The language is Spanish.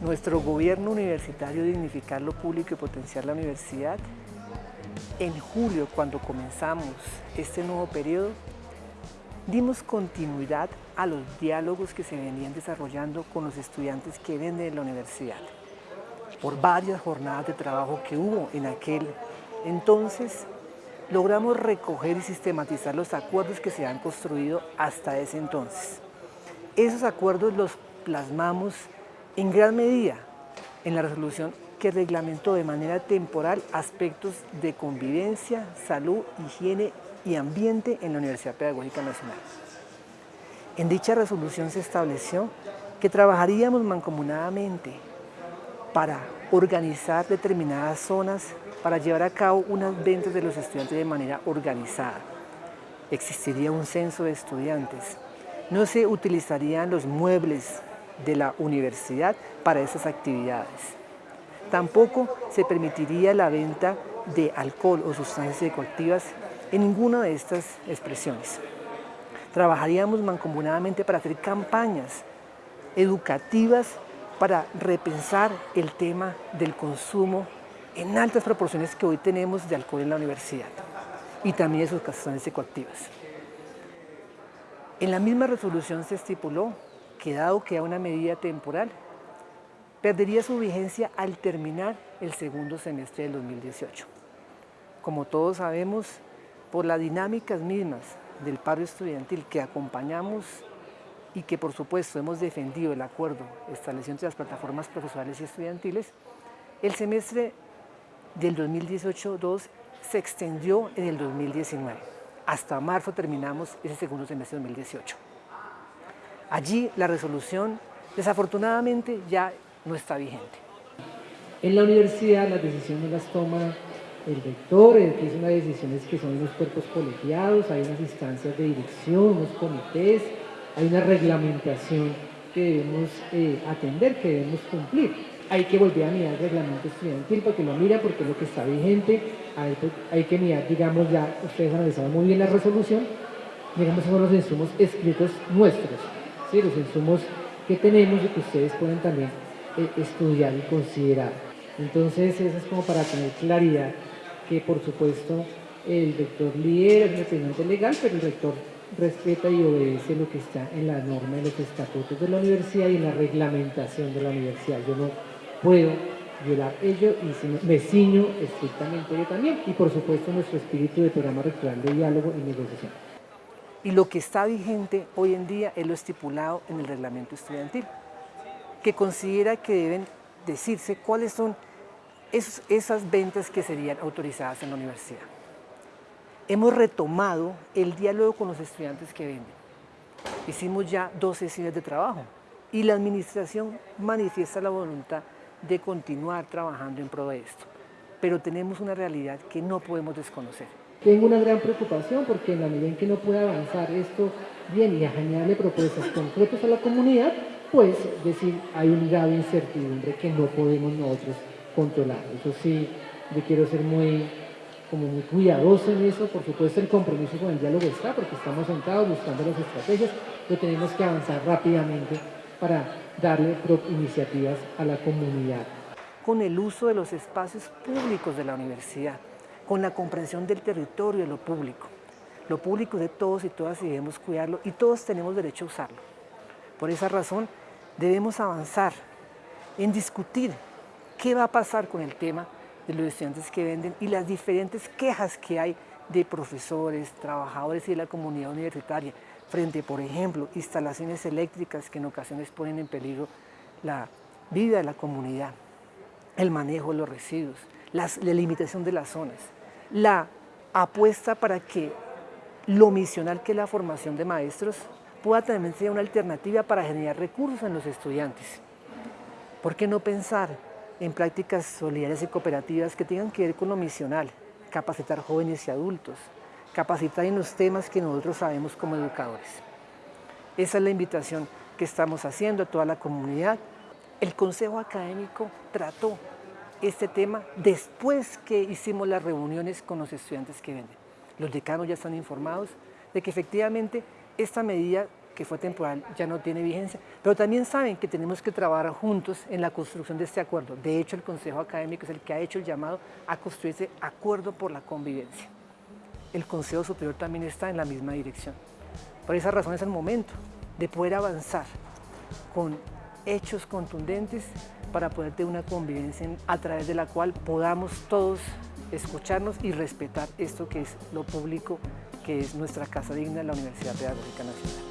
nuestro gobierno universitario dignificar lo público y potenciar la universidad, en julio, cuando comenzamos este nuevo periodo, dimos continuidad a los diálogos que se venían desarrollando con los estudiantes que venden en la universidad. Por varias jornadas de trabajo que hubo en aquel entonces, logramos recoger y sistematizar los acuerdos que se han construido hasta ese entonces. Esos acuerdos los plasmamos en gran medida en la resolución que reglamentó de manera temporal aspectos de convivencia, salud, higiene y ambiente en la Universidad Pedagógica Nacional. En dicha resolución se estableció que trabajaríamos mancomunadamente para organizar determinadas zonas para llevar a cabo unas ventas de los estudiantes de manera organizada. Existiría un censo de estudiantes. No se utilizarían los muebles de la universidad para esas actividades. Tampoco se permitiría la venta de alcohol o sustancias psicoactivas en ninguna de estas expresiones. Trabajaríamos mancomunadamente para hacer campañas educativas para repensar el tema del consumo en altas proporciones que hoy tenemos de alcohol en la universidad y también de sus sustancias psicoactivas. En la misma resolución se estipuló que dado que a una medida temporal, perdería su vigencia al terminar el segundo semestre del 2018. Como todos sabemos, por las dinámicas mismas del paro estudiantil que acompañamos y que por supuesto hemos defendido el acuerdo establecido entre las plataformas profesionales y estudiantiles, el semestre del 2018-2 se extendió en el 2019. Hasta marzo terminamos ese segundo semestre de 2018. Allí la resolución desafortunadamente ya no está vigente. En la universidad las decisiones las toma el rector, que es unas decisiones que son unos cuerpos colegiados, hay unas instancias de dirección, unos comités, hay una reglamentación que debemos eh, atender, que debemos cumplir. Hay que volver a mirar el reglamento estudiantil porque lo mira, porque es lo que está vigente, hay, hay que mirar, digamos, ya ustedes analizaron muy bien la resolución, digamos, son los insumos escritos nuestros, ¿sí? los insumos que tenemos y que ustedes pueden también eh, estudiar y considerar. Entonces, eso es como para tener claridad que por supuesto el rector lidera, el representante legal, pero el rector respeta y obedece lo que está en la norma, en los estatutos de la universidad y en la reglamentación de la universidad. Yo no puedo violar ello y me ciño estrictamente yo también y por supuesto nuestro espíritu de programa rectoral de diálogo y negociación. Y lo que está vigente hoy en día es lo estipulado en el reglamento estudiantil, que considera que deben decirse cuáles son esas ventas que serían autorizadas en la universidad. Hemos retomado el diálogo con los estudiantes que venden. Hicimos ya dos sesiones de trabajo y la administración manifiesta la voluntad de continuar trabajando en pro de esto. Pero tenemos una realidad que no podemos desconocer. Tengo una gran preocupación porque en la medida en que no pueda avanzar esto bien y a generarle propuestas concretas a la comunidad, pues decir, hay un grado de incertidumbre que no podemos nosotros controlar. Eso sí, yo quiero ser muy, como muy cuidadoso en eso, por supuesto el compromiso con el diálogo está, porque estamos sentados buscando las estrategias, pero tenemos que avanzar rápidamente para darle iniciativas a la comunidad. Con el uso de los espacios públicos de la universidad, con la comprensión del territorio de lo público. Lo público de todos y todas y debemos cuidarlo y todos tenemos derecho a usarlo. Por esa razón debemos avanzar en discutir qué va a pasar con el tema de los estudiantes que venden y las diferentes quejas que hay de profesores, trabajadores y de la comunidad universitaria frente, por ejemplo, instalaciones eléctricas que en ocasiones ponen en peligro la vida de la comunidad, el manejo de los residuos, la limitación de las zonas, la apuesta para que lo misional que es la formación de maestros pueda también ser una alternativa para generar recursos en los estudiantes. ¿Por qué no pensar en prácticas solidarias y cooperativas que tengan que ver con lo misional, capacitar jóvenes y adultos, capacitar en los temas que nosotros sabemos como educadores. Esa es la invitación que estamos haciendo a toda la comunidad. El Consejo Académico trató este tema después que hicimos las reuniones con los estudiantes que venden. Los decanos ya están informados de que efectivamente esta medida que fue temporal ya no tiene vigencia, pero también saben que tenemos que trabajar juntos en la construcción de este acuerdo. De hecho, el Consejo Académico es el que ha hecho el llamado a construir ese acuerdo por la convivencia. El Consejo Superior también está en la misma dirección. Por esa razón es el momento de poder avanzar con hechos contundentes para poder tener una convivencia a través de la cual podamos todos escucharnos y respetar esto que es lo público, que es nuestra casa digna, la Universidad Pedagógica Nacional.